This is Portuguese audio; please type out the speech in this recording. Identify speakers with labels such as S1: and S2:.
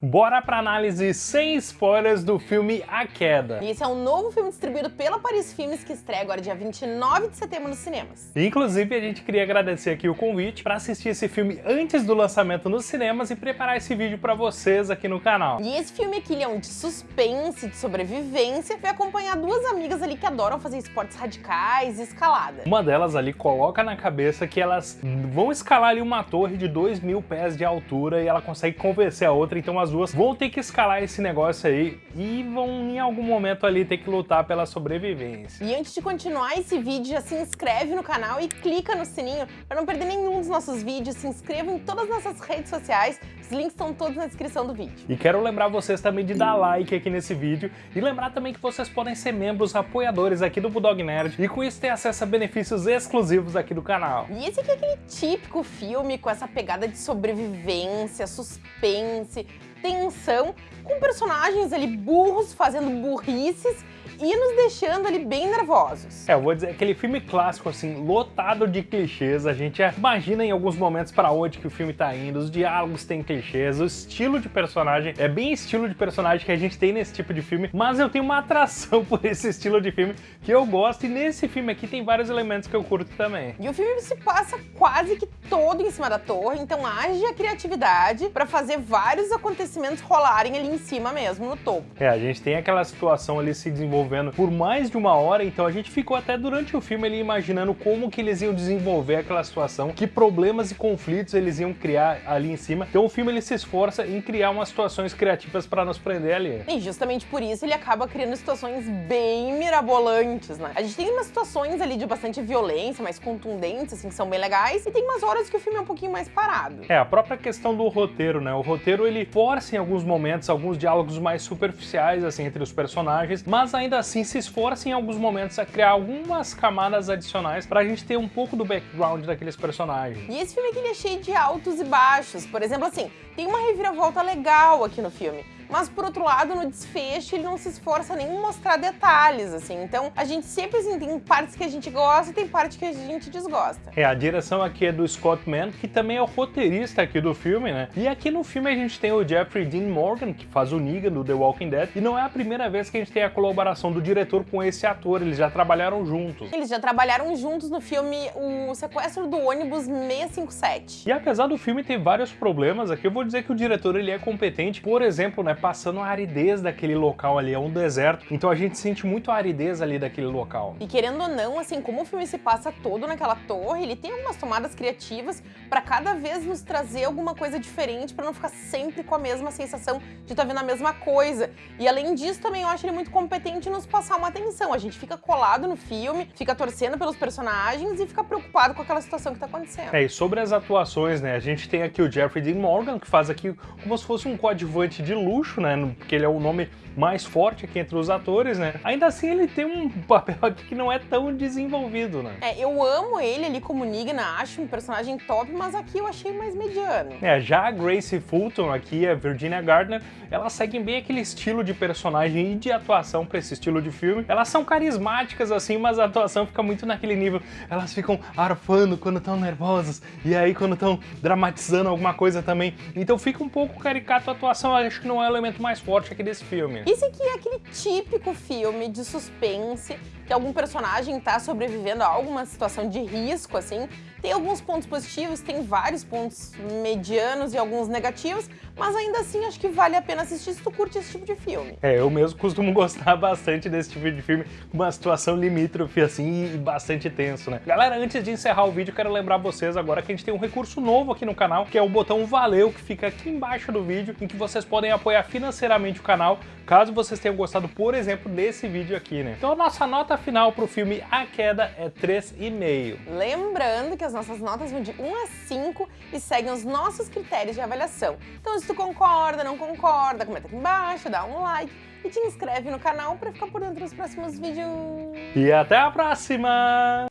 S1: Bora pra análise sem spoilers do filme A Queda.
S2: E esse é um novo filme distribuído pela Paris Filmes que estreia agora dia 29 de setembro nos cinemas.
S1: Inclusive, a gente queria agradecer aqui o convite para assistir esse filme antes do lançamento nos cinemas e preparar esse vídeo para vocês aqui no canal.
S2: E esse filme aqui ele é um de suspense, de sobrevivência, vai acompanhar duas amigas ali que adoram fazer esportes radicais e escalada.
S1: Uma delas ali coloca na cabeça que elas vão escalar ali uma torre de 2 mil pés de altura e ela consegue convencer a outra, então as as duas vão ter que escalar esse negócio aí e vão em algum momento ali ter que lutar pela sobrevivência.
S2: E antes de continuar esse vídeo, já se inscreve no canal e clica no sininho para não perder nenhum dos nossos vídeos. Se inscreva em todas as nossas redes sociais, os links estão todos na descrição do vídeo.
S1: E quero lembrar vocês também de dar like aqui nesse vídeo e lembrar também que vocês podem ser membros apoiadores aqui do Bulldog Nerd e com isso ter acesso a benefícios exclusivos aqui do canal.
S2: E esse aqui é aquele típico filme com essa pegada de sobrevivência, suspense, tensão, com personagens ali burros fazendo burrices e nos deixando ali bem nervosos.
S1: É, eu vou dizer, aquele filme clássico, assim, lotado de clichês, a gente imagina em alguns momentos para onde que o filme tá indo, os diálogos têm clichês, o estilo de personagem é bem estilo de personagem que a gente tem nesse tipo de filme, mas eu tenho uma atração por esse estilo de filme que eu gosto e nesse filme aqui tem vários elementos que eu curto também.
S2: E o filme se passa quase que todo em cima da torre, então haja criatividade para fazer vários acontecimentos rolarem ali em cima mesmo, no topo.
S1: É, a gente tem aquela situação ali se desenvolvendo desenvolvendo por mais de uma hora, então a gente ficou até durante o filme ali imaginando como que eles iam desenvolver aquela situação, que problemas e conflitos eles iam criar ali em cima. Então o filme ele se esforça em criar umas situações criativas para nos prender ali.
S2: E justamente por isso ele acaba criando situações bem mirabolantes, né? A gente tem umas situações ali de bastante violência, mais contundentes, assim, que são bem legais, e tem umas horas que o filme é um pouquinho mais parado.
S1: É, a própria questão do roteiro, né? O roteiro ele força em alguns momentos alguns diálogos mais superficiais, assim, entre os personagens, mas ainda assim se esforça em alguns momentos a criar algumas camadas adicionais pra gente ter um pouco do background daqueles personagens.
S2: E esse filme aqui ele é cheio de altos e baixos. Por exemplo, assim, tem uma reviravolta legal aqui no filme mas por outro lado, no desfecho, ele não se esforça nem em mostrar detalhes, assim. Então, a gente sempre, assim, tem partes que a gente gosta e tem partes que a gente desgosta.
S1: É, a direção aqui é do Scott Mann, que também é o roteirista aqui do filme, né? E aqui no filme a gente tem o Jeffrey Dean Morgan, que faz o Negan do The Walking Dead, e não é a primeira vez que a gente tem a colaboração do diretor com esse ator, eles já trabalharam juntos.
S2: Eles já trabalharam juntos no filme O Sequestro do Ônibus 657.
S1: E apesar do filme ter vários problemas aqui, eu vou dizer que o diretor ele é competente, por exemplo, né, passando a aridez daquele local ali, é um deserto, então a gente sente muito a aridez ali daquele local.
S2: E querendo ou não, assim, como o filme se passa todo naquela torre, ele tem algumas tomadas criativas para cada vez nos trazer alguma coisa diferente, para não ficar sempre com a mesma sensação de estar tá vendo a mesma coisa. E além disso, também eu acho ele muito competente em nos passar uma atenção. A gente fica colado no filme, fica torcendo pelos personagens e fica preocupado com aquela situação que tá acontecendo.
S1: É, e sobre as atuações, né, a gente tem aqui o Jeffrey Dean Morgan, que faz aqui como se fosse um coadjuvante de luxo, né, porque ele é o nome mais forte aqui entre os atores, né? Ainda assim, ele tem um papel aqui que não é tão desenvolvido, né?
S2: É, eu amo ele ali como Negan, acho um personagem top, mas aqui eu achei mais mediano.
S1: É, já a Grace Fulton aqui, a Virginia Gardner, elas seguem bem aquele estilo de personagem e de atuação para esse estilo de filme. Elas são carismáticas assim, mas a atuação fica muito naquele nível. Elas ficam arfando quando estão nervosas e aí quando estão dramatizando alguma coisa também. Então fica um pouco caricato a atuação, acho que não é o elemento mais forte aqui desse filme.
S2: Esse aqui é aquele típico filme de suspense que algum personagem tá sobrevivendo a alguma situação de risco, assim. Tem alguns pontos positivos, tem vários pontos medianos e alguns negativos, mas ainda assim acho que vale a pena assistir se tu curte esse tipo de filme.
S1: É, eu mesmo costumo gostar bastante desse tipo de filme, uma situação limítrofe assim e bastante tenso, né? Galera, antes de encerrar o vídeo, quero lembrar vocês agora que a gente tem um recurso novo aqui no canal, que é o botão Valeu, que fica aqui embaixo do vídeo, em que vocês podem apoiar financeiramente o canal, caso vocês tenham gostado, por exemplo, desse vídeo aqui, né? Então a nossa nota final pro filme A Queda é 3,5.
S2: Lembrando que as nossas notas vão de 1 a 5 e seguem os nossos critérios de avaliação. Então se tu concorda, não concorda, comenta aqui embaixo, dá um like e te inscreve no canal para ficar por dentro dos próximos vídeos.
S1: E até a próxima!